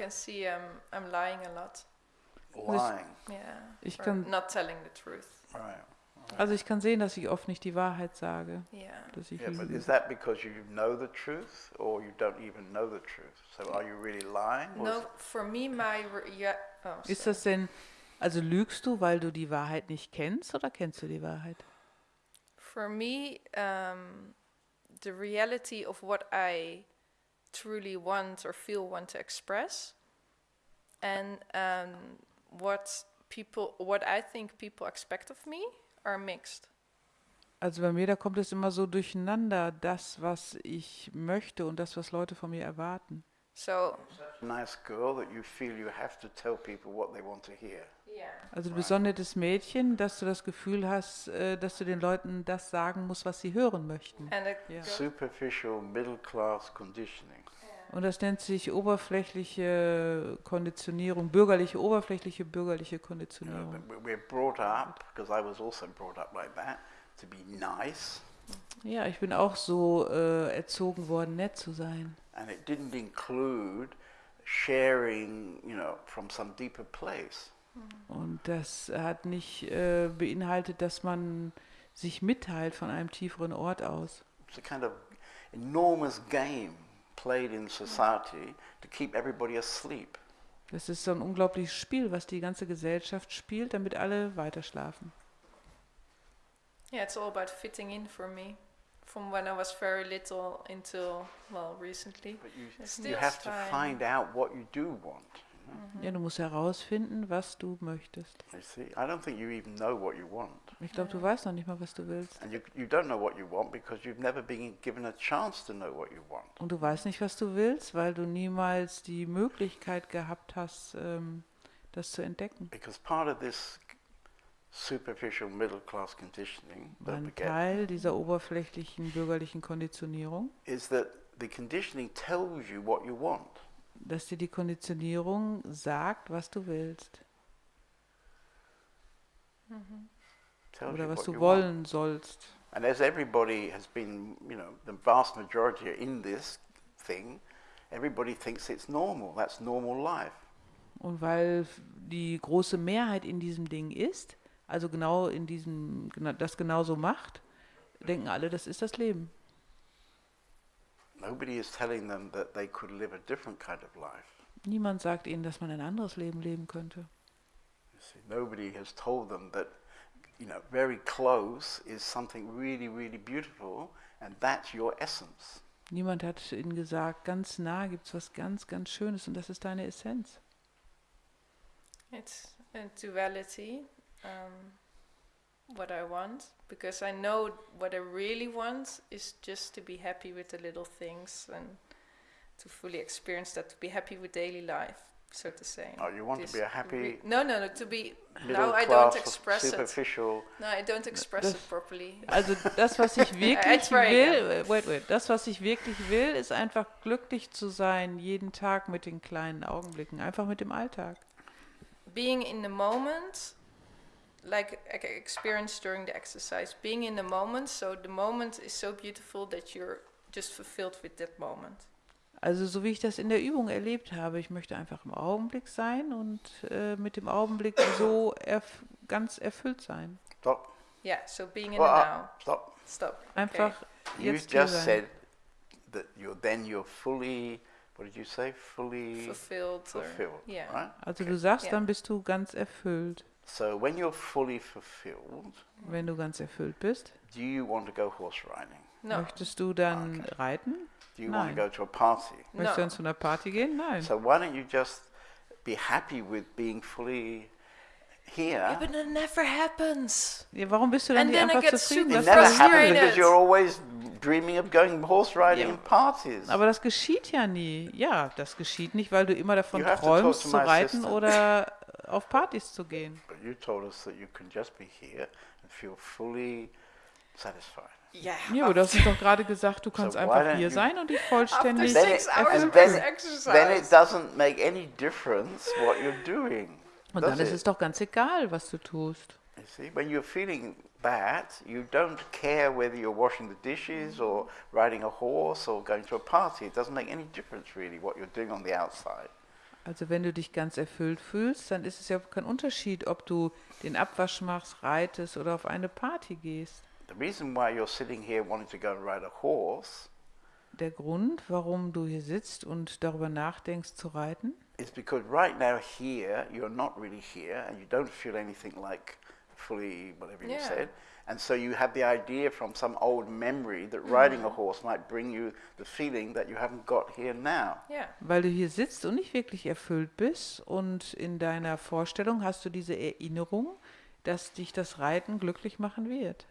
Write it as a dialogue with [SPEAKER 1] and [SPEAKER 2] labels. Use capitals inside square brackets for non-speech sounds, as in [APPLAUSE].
[SPEAKER 1] can see I'm I'm lying a lot.
[SPEAKER 2] Lying.
[SPEAKER 1] Yeah.
[SPEAKER 3] Ich
[SPEAKER 1] or
[SPEAKER 3] kann-
[SPEAKER 1] not telling the truth.
[SPEAKER 2] Right.
[SPEAKER 3] Also ich kann sehen, dass ich oft nicht die Wahrheit sage,
[SPEAKER 1] Yeah.
[SPEAKER 3] dass ich
[SPEAKER 2] Yeah, but is that because you know the truth or you don't even know the truth? So are you really lying?
[SPEAKER 1] No, for me, my yeah. Oh,
[SPEAKER 3] Ist
[SPEAKER 1] sorry.
[SPEAKER 3] das denn, also lügst du, weil du die Wahrheit nicht kennst oder kennst du die Wahrheit?
[SPEAKER 1] For me, um, the reality of what I truly want or feel want to express, and um, what people, what I think people expect of me, are mixed.
[SPEAKER 3] Also bei mir, da kommt es immer so durcheinander, das, was ich möchte und das, was Leute von mir erwarten.
[SPEAKER 1] So
[SPEAKER 2] a nice girl that you feel you have to tell people what they want to hear?
[SPEAKER 1] yeah,
[SPEAKER 3] Also du bist so ein nettes Mädchen, dass du das Gefühl hast, äh, dass du den Leuten das sagen musst, was sie hören möchten.
[SPEAKER 1] and a
[SPEAKER 3] Ja.
[SPEAKER 1] girl-
[SPEAKER 2] Superficial middle class conditioning.
[SPEAKER 3] Und das nennt sich oberflächliche Konditionierung, bürgerliche, oberflächliche bürgerliche Konditionierung. Ja, ich bin auch so äh, erzogen worden, nett zu sein.
[SPEAKER 2] and it didn't include sharing, you know, from some deeper place.
[SPEAKER 3] Und das hat nicht äh, beinhaltet, dass man sich mitteilt von einem tieferen Ort aus.
[SPEAKER 2] It's a kind of enormous game played in society to keep everybody asleep.
[SPEAKER 3] Das ist so ein unglaubliches Spiel, was die ganze Gesellschaft spielt, damit alle weiter schlafen.
[SPEAKER 1] yeah, it's all about fitting in for me. From when I was very little until well recently.
[SPEAKER 2] But you, you
[SPEAKER 1] still
[SPEAKER 2] have to find out what you do want.
[SPEAKER 3] Ja, du musst herausfinden, was du möchtest.
[SPEAKER 2] You see, I don't think you even know what you want.
[SPEAKER 3] Ich glaube, du weißt noch nicht mal, was du willst.
[SPEAKER 2] And you, you don't know what you want because you've never been given a chance to know what you want.
[SPEAKER 3] Und du weißt nicht, was du willst, weil du niemals die Möglichkeit gehabt hast, ähm, das zu entdecken.
[SPEAKER 2] Because part of this superficial middle class conditioning, don't
[SPEAKER 3] Ein Teil dieser oberflächlichen bürgerlichen Konditionierung,
[SPEAKER 2] is that the conditioning tells you what you want.
[SPEAKER 3] Dass dir die Konditionierung sagt, was du willst
[SPEAKER 2] Tells
[SPEAKER 3] oder was du
[SPEAKER 2] you want.
[SPEAKER 3] wollen sollst.
[SPEAKER 2] And as everybody has been, you know, the vast majority are in this thing, everybody thinks it's normal. That's normal life.
[SPEAKER 3] Und weil die große Mehrheit in diesem Ding ist, also genau in diesem, das genauso macht, denken alle, das ist das Leben.
[SPEAKER 2] Nobody is telling them that they could live a different kind of life.
[SPEAKER 3] Niemand sagt ihnen, dass man ein anderes Leben leben könnte.
[SPEAKER 2] You see, nobody has told them that, you know, very close is something really, really beautiful, and that's your essence.
[SPEAKER 3] Niemand hat ihnen gesagt, ganz nah gibt es was ganz, ganz Schönes und das ist deine Essenz.
[SPEAKER 1] It's a duality, um, what I want, because I know what I really want is just to be happy with the little things and to fully experience that, to be happy with daily life, so to say.
[SPEAKER 2] Oh, you want to be a happy
[SPEAKER 1] re- no, no, no, to be.
[SPEAKER 2] middle
[SPEAKER 1] Now I
[SPEAKER 2] class,
[SPEAKER 1] don't express it.
[SPEAKER 2] superficial.
[SPEAKER 1] No, I don't express
[SPEAKER 3] Das-
[SPEAKER 1] it properly.
[SPEAKER 3] Also das, was ich [LAUGHS] wirklich
[SPEAKER 1] try
[SPEAKER 3] will, wait, wait, das, was ich wirklich will, ist einfach glücklich zu sein, jeden Tag mit den kleinen Augenblicken, einfach mit dem Alltag.
[SPEAKER 1] being in the moment like experienced during the exercise being in the moment so the moment is so beautiful that you're just fulfilled with that moment
[SPEAKER 3] Also so wie ich das in der Übung erlebt habe, ich möchte einfach im Augenblick sein und äh, mit dem Augenblick so erf ganz erfüllt sein.
[SPEAKER 2] Stop.
[SPEAKER 1] yeah so being in the now
[SPEAKER 2] stop.
[SPEAKER 1] stop
[SPEAKER 3] Einfach
[SPEAKER 2] You
[SPEAKER 3] jetzt hier
[SPEAKER 2] just
[SPEAKER 3] sein.
[SPEAKER 2] said that you're then you're fully. What did you say? Fully
[SPEAKER 1] fulfilled or-
[SPEAKER 2] fulfilled,
[SPEAKER 1] yeah
[SPEAKER 2] right?
[SPEAKER 3] Also
[SPEAKER 2] Okay.
[SPEAKER 3] du sagst,
[SPEAKER 1] Ja.
[SPEAKER 3] dann bist du ganz erfüllt.
[SPEAKER 2] So when you're fully fulfilled,
[SPEAKER 3] Wenn du ganz erfüllt bist,
[SPEAKER 2] do you want to go horse riding?
[SPEAKER 1] no
[SPEAKER 3] möchtest du dann
[SPEAKER 2] Okay.
[SPEAKER 3] reiten?
[SPEAKER 2] Do you want
[SPEAKER 3] Nein.
[SPEAKER 2] to go to a party?
[SPEAKER 3] Möchtest du
[SPEAKER 1] no
[SPEAKER 3] dann zu einer Party gehen? Nein.
[SPEAKER 2] So why don't you just be happy with being fully here?
[SPEAKER 1] yeah, but it never happens
[SPEAKER 3] Ja, warum bist du dann
[SPEAKER 1] And
[SPEAKER 3] nicht einfach zufrieden?
[SPEAKER 2] It never happens because you're always dreaming of going horse riding in parties.
[SPEAKER 3] Aber das geschieht ja nie. Ja, das geschieht nicht, weil du immer davon
[SPEAKER 2] You
[SPEAKER 3] träumst,
[SPEAKER 2] to
[SPEAKER 3] zu
[SPEAKER 2] my
[SPEAKER 3] reiten
[SPEAKER 2] assistant.
[SPEAKER 3] oder auf Partys zu gehen.
[SPEAKER 1] Yeah
[SPEAKER 3] Ja, aber du hast uns doch gerade gesagt, du kannst
[SPEAKER 2] So
[SPEAKER 3] einfach hier sein und dich
[SPEAKER 1] after
[SPEAKER 3] vollständig
[SPEAKER 2] Then
[SPEAKER 1] six
[SPEAKER 2] it-
[SPEAKER 1] hours
[SPEAKER 2] and
[SPEAKER 1] of
[SPEAKER 2] then-
[SPEAKER 1] this exercise
[SPEAKER 2] Then it doesn't make any difference what you're doing.
[SPEAKER 3] Und dann ist es doch ganz egal, was du tust.
[SPEAKER 2] You see, when you're feeling bad, you don't care whether you're washing the dishes or riding a horse or going to a party. It doesn't make any difference really what you're doing on the outside.
[SPEAKER 3] Also wenn du dich ganz erfüllt fühlst, dann ist es ja kein Unterschied, ob du den Abwasch machst, reitest oder auf eine Party gehst.
[SPEAKER 2] The reason why you're sitting here wanting to go and ride a horse
[SPEAKER 3] Der Grund, warum du hier sitzt und darüber nachdenkst zu reiten,
[SPEAKER 2] is because right now here you're not really here and you don't feel anything like fully whatever you
[SPEAKER 1] Yeah.
[SPEAKER 2] said. And so you have the idea from some old memory that riding a horse might bring you the feeling that you haven't got here now.
[SPEAKER 1] Yeah.
[SPEAKER 3] weil du hier sitzt und nicht wirklich erfüllt bist und in deiner Vorstellung hast du diese Erinnerung, dass dich das Reiten glücklich machen wird.